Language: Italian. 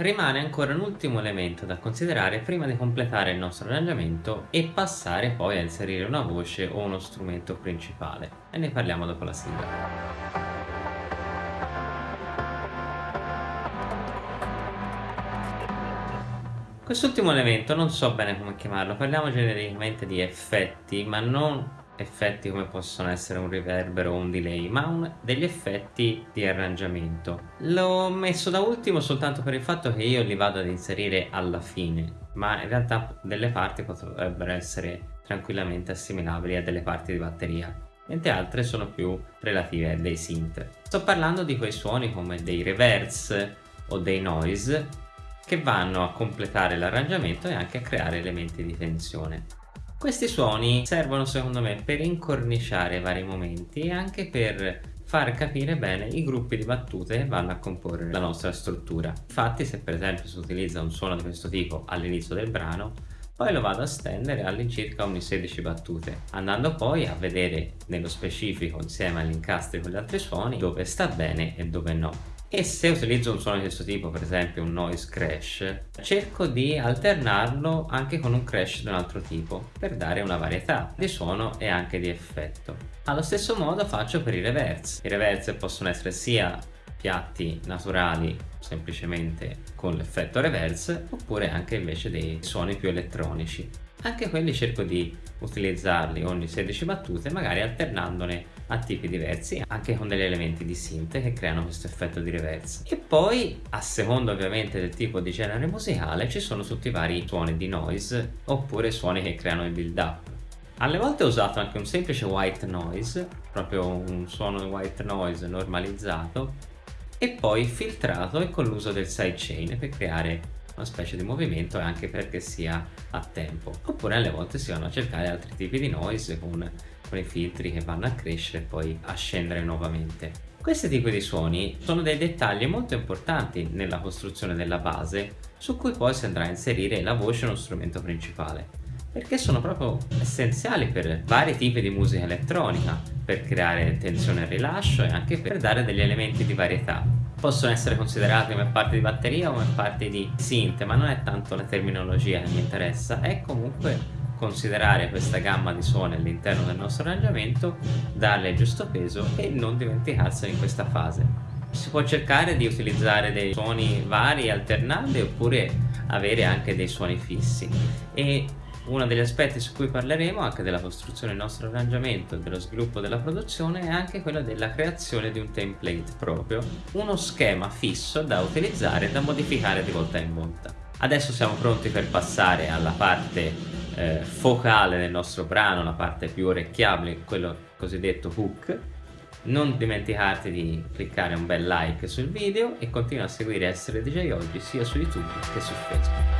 rimane ancora un ultimo elemento da considerare prima di completare il nostro arrangiamento e passare poi a inserire una voce o uno strumento principale e ne parliamo dopo la sigla. Quest'ultimo elemento non so bene come chiamarlo, parliamo genericamente di effetti, ma non effetti come possono essere un riverbero o un delay, ma un, degli effetti di arrangiamento. L'ho messo da ultimo soltanto per il fatto che io li vado ad inserire alla fine, ma in realtà delle parti potrebbero essere tranquillamente assimilabili a delle parti di batteria mentre altre sono più relative a dei synth. Sto parlando di quei suoni come dei reverse o dei noise che vanno a completare l'arrangiamento e anche a creare elementi di tensione. Questi suoni servono secondo me per incorniciare vari momenti e anche per far capire bene i gruppi di battute che vanno a comporre la nostra struttura. Infatti se per esempio si utilizza un suono di questo tipo all'inizio del brano, poi lo vado a stendere all'incirca ogni 16 battute, andando poi a vedere nello specifico insieme agli incastri con gli altri suoni dove sta bene e dove no e se utilizzo un suono di questo tipo, per esempio un noise crash, cerco di alternarlo anche con un crash di un altro tipo per dare una varietà di suono e anche di effetto. Allo stesso modo faccio per i reverse. I reverse possono essere sia piatti naturali semplicemente con l'effetto reverse oppure anche invece dei suoni più elettronici anche quelli cerco di utilizzarli ogni 16 battute magari alternandone a tipi diversi anche con degli elementi di synth che creano questo effetto di reverse. E poi a seconda ovviamente del tipo di genere musicale ci sono tutti i vari suoni di noise oppure suoni che creano il build up alle volte ho usato anche un semplice white noise proprio un suono white noise normalizzato e poi filtrato e con l'uso del sidechain per creare una specie di movimento e anche perché sia a tempo. Oppure alle volte si vanno a cercare altri tipi di noise con, con i filtri che vanno a crescere e poi a scendere nuovamente. Questi tipi di suoni sono dei dettagli molto importanti nella costruzione della base su cui poi si andrà a inserire la voce uno strumento principale perché sono proprio essenziali per vari tipi di musica elettronica per creare tensione e rilascio e anche per dare degli elementi di varietà possono essere considerati come parte di batteria o come parte di synth ma non è tanto la terminologia che mi interessa. È comunque considerare questa gamma di suoni all'interno del nostro arrangiamento darle il giusto peso e non dimenticarsene in questa fase. Si può cercare di utilizzare dei suoni vari alternati oppure avere anche dei suoni fissi. E uno degli aspetti su cui parleremo anche della costruzione del nostro arrangiamento e dello sviluppo della produzione è anche quello della creazione di un template proprio, uno schema fisso da utilizzare e da modificare di volta in volta. Adesso siamo pronti per passare alla parte eh, focale del nostro brano, la parte più orecchiabile, quello cosiddetto hook. Non dimenticarti di cliccare un bel like sul video e continua a seguire Essere DJ Oggi sia su YouTube che su Facebook.